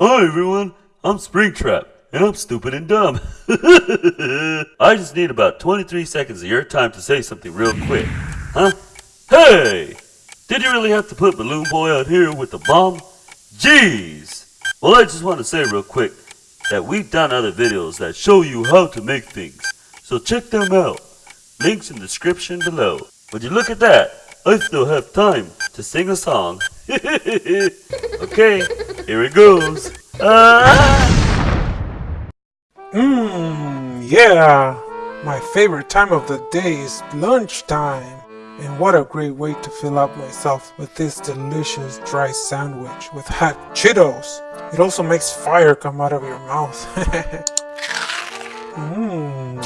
Hi everyone, I'm Springtrap, and I'm stupid and dumb. I just need about 23 seconds of your time to say something real quick. Huh? Hey! Did you really have to put Balloon Boy out here with the bomb? Jeez! Well, I just want to say real quick that we've done other videos that show you how to make things. So check them out. Links in the description below. Would you look at that? I still have time to sing a song. okay, here it goes. Ah! Mmm, yeah. My favorite time of the day is lunchtime. And what a great way to fill up myself with this delicious dry sandwich with hot Cheetos. It also makes fire come out of your mouth. Mmm,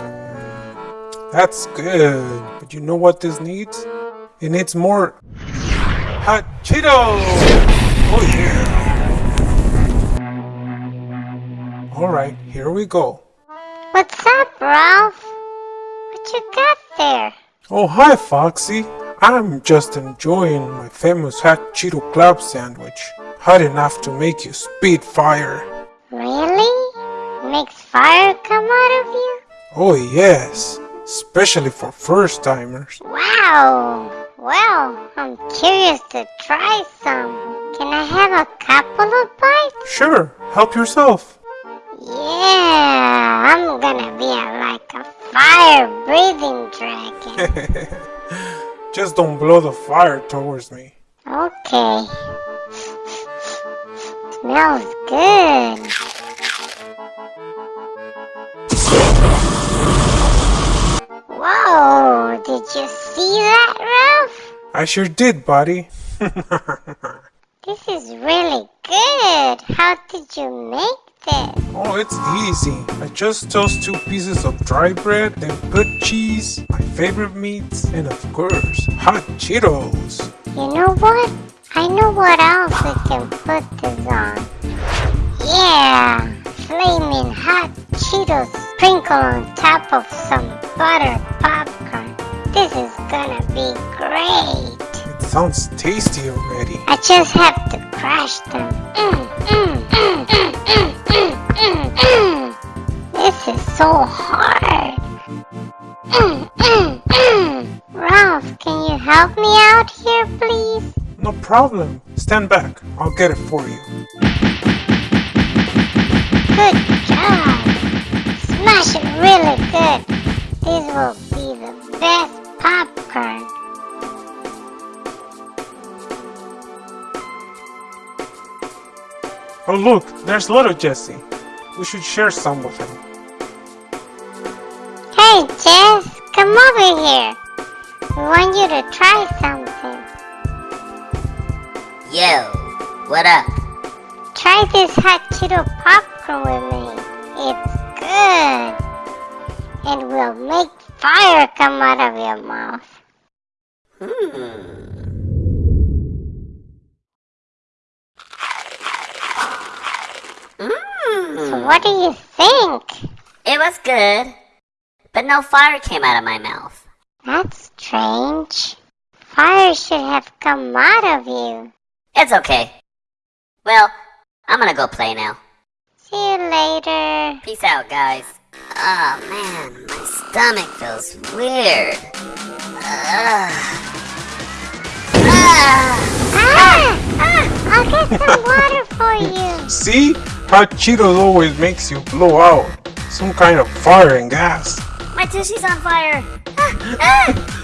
that's good. But you know what this needs? It needs more hot Cheetos! Oh yeah! Alright, here we go. What's up, Ralph? What you got there? Oh hi Foxy! I'm just enjoying my famous hot Cheeto club sandwich. Hot enough to make you spit fire. Really? Makes fire come out of you? Oh yes, especially for first timers. Wow! Well, I'm curious to try some. Can I have a couple of bites? Sure, help yourself. Yeah, I'm gonna be a, like a fire-breathing dragon. Just don't blow the fire towards me. okay. Smells good. Whoa, did you see that, Ralph? I sure did, buddy. This is really good. How did you make this? oh, it's easy. I just toast two pieces of dry bread, then put cheese, my favorite meats, and of course, hot Cheetos. You know what? I know what else we can put this on. Yeah! Flaming hot Cheetos sprinkle on top of some butter popcorn. This is gonna be great. It sounds tasty already. I just have to crush them. Mm, mm, mm, mm, mm, so hard. Mm, mm, mm. Ralph, can you help me out here, please? No problem. Stand back. I'll get it for you. Good job. Smash it really good. This will be the best popcorn. Oh look, there's little Jesse. We should share some with him. Hey, Jess, come over here. We want you to try something. Yo, what up? Try this hot Cheeto popcorn with me. It's good. It will make fire come out of your mouth. Hmm. So Mmm. what do you think? It was good, but no fire came out of my mouth. That's strange. Fire should have come out of you. It's okay. Well, I'm gonna go play now. See you later. Peace out, guys. Oh man, my stomach feels weird. Ugh. Ah! Ah! Ah! I'll get some water for you. See? Hot Cheetos always makes you blow out some kind of fire and gas. My tissue's on fire! Ah, ah!